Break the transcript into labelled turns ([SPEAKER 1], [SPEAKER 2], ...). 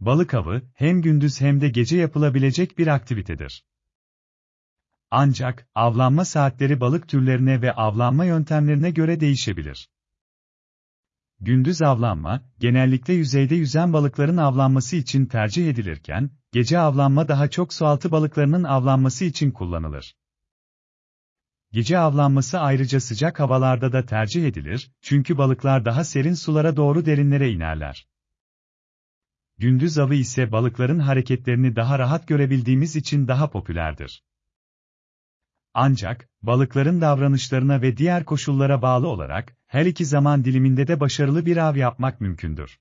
[SPEAKER 1] Balık avı, hem gündüz hem de gece yapılabilecek bir aktivitedir. Ancak, avlanma saatleri balık türlerine ve avlanma yöntemlerine göre değişebilir. Gündüz avlanma, genellikle yüzeyde yüzen balıkların avlanması için tercih edilirken, gece avlanma daha çok sualtı balıklarının avlanması için kullanılır. Gece avlanması ayrıca sıcak havalarda da tercih edilir, çünkü balıklar daha serin sulara doğru derinlere inerler. Gündüz avı ise balıkların hareketlerini daha rahat görebildiğimiz için daha popülerdir. Ancak, balıkların davranışlarına ve diğer koşullara bağlı olarak, her iki zaman diliminde de başarılı bir av yapmak mümkündür.